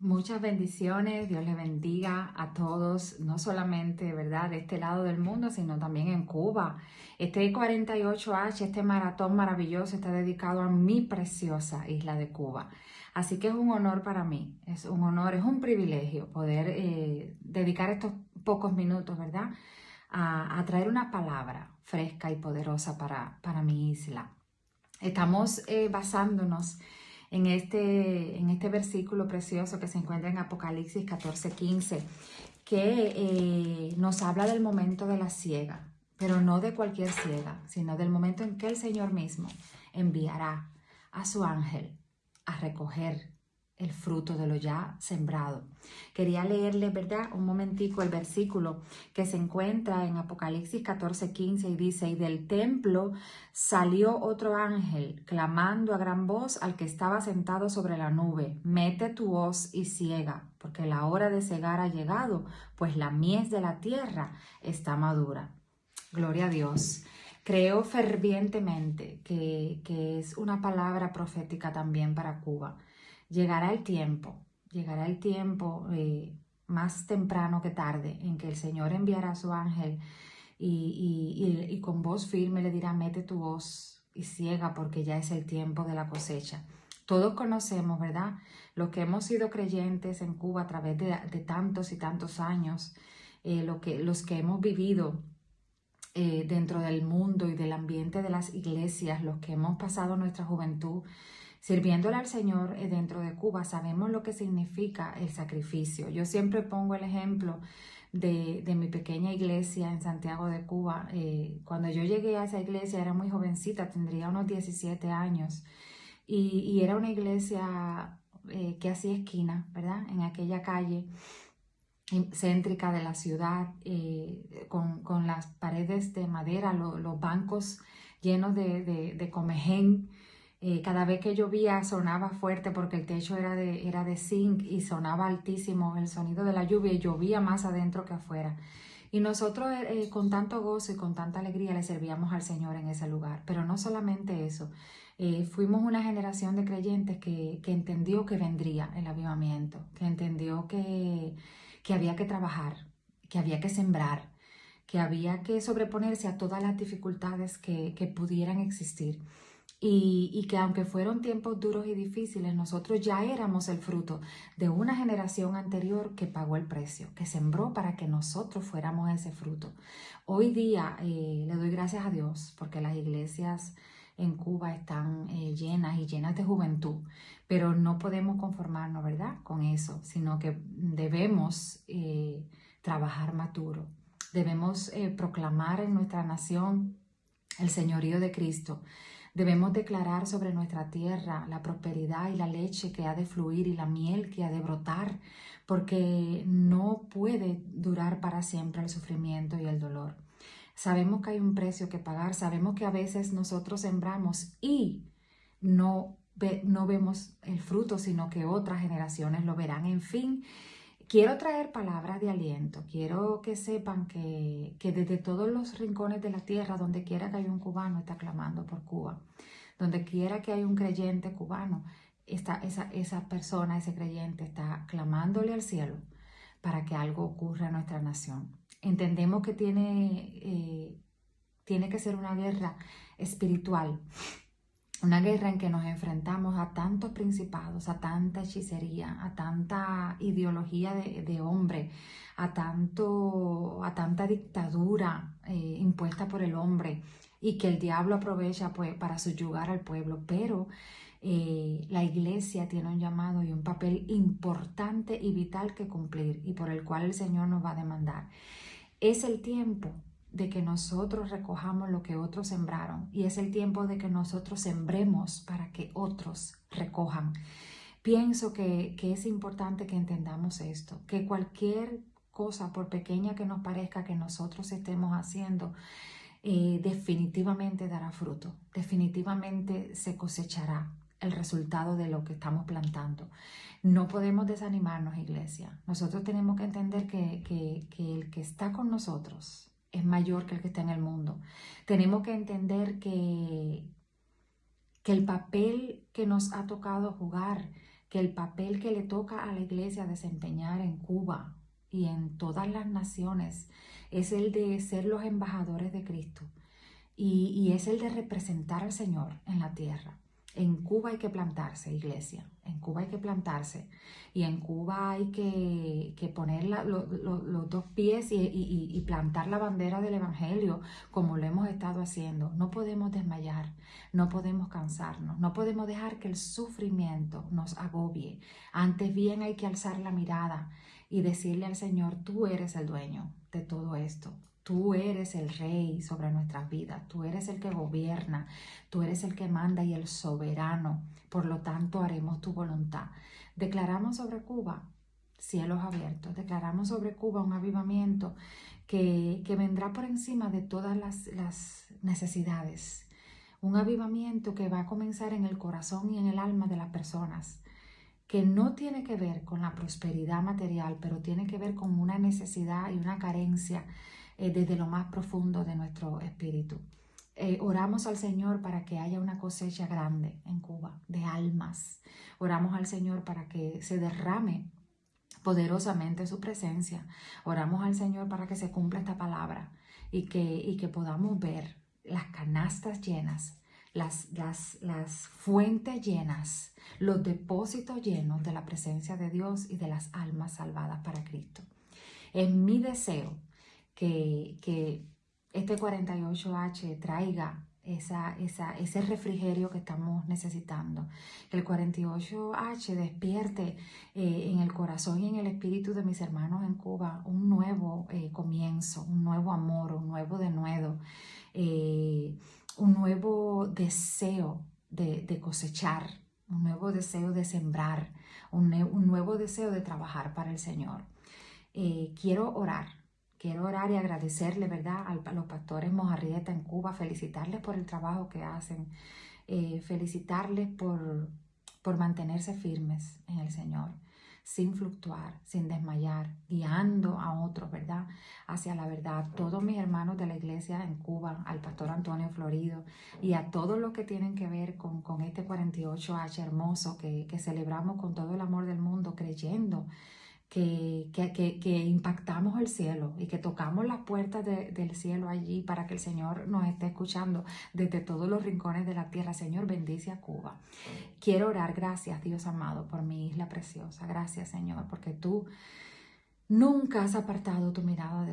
Muchas bendiciones, Dios les bendiga a todos, no solamente, ¿verdad?, de este lado del mundo, sino también en Cuba. Este 48H, este maratón maravilloso, está dedicado a mi preciosa isla de Cuba. Así que es un honor para mí, es un honor, es un privilegio poder eh, dedicar estos pocos minutos, ¿verdad?, a, traer una palabra fresca y poderosa para, para mi isla. Estamos eh, basándonos en este, en este versículo precioso que se encuentra en Apocalipsis 14, 15, que eh, nos habla del momento de la ciega, pero no de cualquier ciega, sino del momento en que el Señor mismo enviará a su ángel a recoger el fruto de lo ya sembrado. Quería leerle, ¿verdad? Un momentico el versículo que se encuentra en Apocalipsis 14, 15 y dice, y del templo salió otro ángel, clamando a gran voz al que estaba sentado sobre la nube, mete tu hoz y ciega, porque la hora de cegar ha llegado, pues la mies de la tierra está madura. Gloria a Dios. Creo fervientemente que, que es una palabra profética también para Cuba llegará el tiempo, llegará el tiempo eh, más temprano que tarde en que el Señor enviará a su ángel y, con voz firme le dirá, mete tu voz y ciega porque ya es el tiempo de la cosecha. Todos conocemos, ¿verdad? Los que hemos sido creyentes en Cuba a través de, tantos y tantos años, eh, lo que, los que hemos vivido eh, dentro del mundo y del ambiente de las iglesias, los que hemos pasado nuestra juventud Sirviéndole al Señor eh, dentro de Cuba, sabemos lo que significa el sacrificio. Yo siempre pongo el ejemplo de, mi pequeña iglesia en Santiago de Cuba. Eh, cuando yo llegué a esa iglesia era muy jovencita, tendría unos 17 años. Y, era una iglesia eh, que hacía esquina, ¿verdad? En aquella calle céntrica de la ciudad, con, las paredes de madera, los bancos llenos de, de, de comején, eh, cada vez que llovía sonaba fuerte porque el techo era de, era de zinc y sonaba altísimo el sonido de la lluvia y llovía más adentro que afuera. Y nosotros eh, eh, con tanto gozo y con tanta alegría le servíamos al Señor en ese lugar. Pero no solamente eso, fuimos una generación de creyentes que, que, entendió que vendría el avivamiento, que entendió que, que había que trabajar, que había que sembrar, que había que sobreponerse a todas las dificultades que, que pudieran existir y, que aunque fueron tiempos duros y difíciles, nosotros ya éramos el fruto de una generación anterior que pagó el precio, que sembró para que nosotros fuéramos ese fruto. Hoy día eh, le doy gracias a Dios porque las iglesias en Cuba están eh, llenas y llenas de juventud, pero no podemos conformarnos, ¿verdad?, con eso, sino que debemos eh, trabajar maturo, debemos proclamar en nuestra nación el señorío de Cristo, Debemos declarar sobre nuestra tierra la prosperidad y la leche que ha de fluir y la miel que ha de brotar, porque no puede durar para siempre el sufrimiento y el dolor. Sabemos que hay un precio que pagar, sabemos que a veces nosotros sembramos y no, no vemos el fruto, sino que otras generaciones lo verán. En fin, Quiero traer palabras de aliento, quiero que sepan que, desde todos los rincones de la tierra, donde quiera que haya un cubano, está clamando por Cuba. Donde quiera que haya un creyente cubano, esa, esa persona, ese creyente está clamándole al cielo para que algo ocurra en nuestra nación. Entendemos que tiene, eh, tiene que ser una guerra espiritual, una guerra en que nos enfrentamos a tantos principados, a tanta hechicería, a tanta ideología de, hombre, a, tanto, a tanta dictadura eh, impuesta por el hombre y que el diablo aprovecha pues, para subyugar al pueblo. Pero eh, la iglesia tiene un llamado y un papel importante y vital que cumplir y por el cual el Señor nos va a demandar. Es el tiempo de que nosotros recojamos lo que otros sembraron y es el tiempo de que nosotros sembremos para que otros recojan. Pienso que, es importante que entendamos esto, que cualquier cosa, por pequeña que nos parezca que nosotros estemos haciendo, eh, definitivamente dará fruto, definitivamente se cosechará el resultado de lo que estamos plantando. No podemos desanimarnos, iglesia. Nosotros tenemos que entender que, que el que está con nosotros, es mayor que el que está en el mundo. Tenemos que entender que, que el papel que nos ha tocado jugar que el papel que le toca a la iglesia desempeñar en Cuba y en todas las naciones es el de ser los embajadores de Cristo y, y es el de representar al Señor en la tierra. En Cuba hay que plantarse, iglesia. En Cuba hay que plantarse. Y en Cuba hay que, poner los dos pies y, plantar la bandera del Evangelio como lo hemos estado haciendo. No podemos desmayar, no podemos cansarnos, no podemos dejar que el sufrimiento nos agobie. Antes bien hay que alzar la mirada y decirle al Señor, tú eres el dueño de todo esto. Tú eres el rey sobre nuestras vidas, tú eres el que gobierna, tú eres el que manda y el soberano. Por lo tanto, haremos tu voluntad. Declaramos sobre Cuba cielos abiertos, declaramos sobre Cuba un avivamiento que, vendrá por encima de todas las, las necesidades. Un avivamiento que va a comenzar en el corazón y en el alma de las personas que no tiene que ver con la prosperidad material, pero tiene que ver con una necesidad y una carencia eh, desde lo más profundo de nuestro espíritu. Eh, oramos al Señor para que haya una cosecha grande en Cuba de almas. Oramos al Señor para que se derrame poderosamente su presencia. Oramos al Señor para que se cumpla esta palabra y que, y que podamos ver las canastas llenas, las, las, las fuentes llenas, los depósitos llenos de la presencia de Dios y de las almas salvadas para Cristo. Es mi deseo que, este 48H traiga esa, esa, ese refrigerio que estamos necesitando. Que el 48H despierte eh, en el corazón y en el espíritu de mis hermanos en Cuba un nuevo eh, comienzo, un nuevo amor, un nuevo denuedo, eh, un nuevo deseo de, cosechar, un nuevo deseo de sembrar, un, un, nuevo deseo de trabajar para el Señor. quiero orar Quiero orar y agradecerle, ¿verdad?, a los pastores Mojarrieta en Cuba, felicitarles por el trabajo que hacen, eh, felicitarles por, por mantenerse firmes en el Señor, sin fluctuar, sin desmayar, guiando a otros, ¿verdad?, hacia la verdad. Todos mis hermanos de la iglesia en Cuba, al pastor Antonio Florido y a todos los que tienen que ver con, con este 48H hermoso que, que celebramos con todo el amor del mundo, creyendo que, que, que, impactamos el cielo y que tocamos las puertas del cielo allí para que el Señor nos esté escuchando desde todos los rincones de la tierra. Señor, bendice a Cuba. Quiero orar, gracias Dios amado, por mi isla preciosa. Gracias Señor, porque tú Nunca has apartado tu mirada de.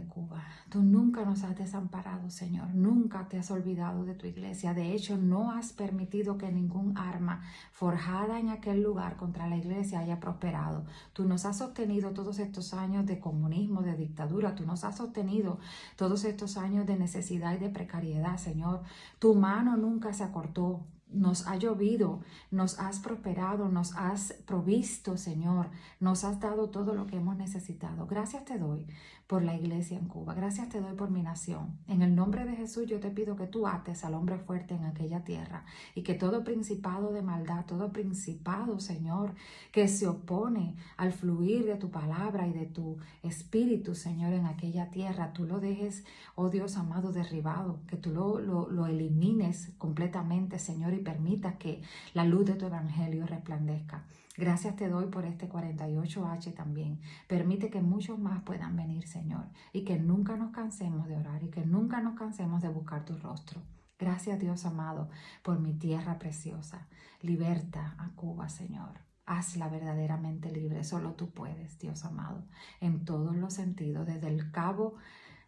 Tú nunca nos has desamparado, Señor. Nunca te has olvidado de tu iglesia. De hecho, no has permitido que ningún arma forjada en aquel lugar contra la iglesia haya prosperado. Tú nos has sostenido todos estos años de comunismo, de dictadura. Tú nos has sostenido todos estos años de necesidad y de precariedad, Señor. Tu mano nunca se acortó nos ha llovido, nos has prosperado, nos has provisto, Señor, nos has dado todo lo que hemos necesitado. Gracias te doy por la iglesia en Cuba. Gracias te doy por mi nación. En el nombre de Jesús yo te pido que tú ates al hombre fuerte en aquella tierra y que todo principado de maldad, todo principado, Señor, que se opone al fluir de tu palabra y de tu espíritu, Señor, en aquella tierra, tú lo dejes, oh Dios amado, derribado, que tú lo, lo, lo elimines completamente, Señor, y permitas que la luz de tu evangelio resplandezca. Gracias te doy por este 48H también. Permite que muchos más puedan venir, Señor, y que nunca nos cansemos de orar y que nunca nos cansemos de buscar tu rostro. Gracias Dios amado por mi tierra preciosa. Liberta a Cuba, Señor. Hazla verdaderamente libre. Solo tú puedes, Dios amado, en todos los sentidos, desde el cabo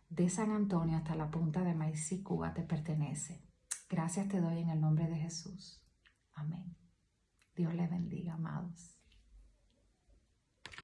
de San Antonio hasta la punta de Maicí, Cuba te pertenece. Gracias te doy en el nombre de Jesús. Amén. Dios les bendiga, amados.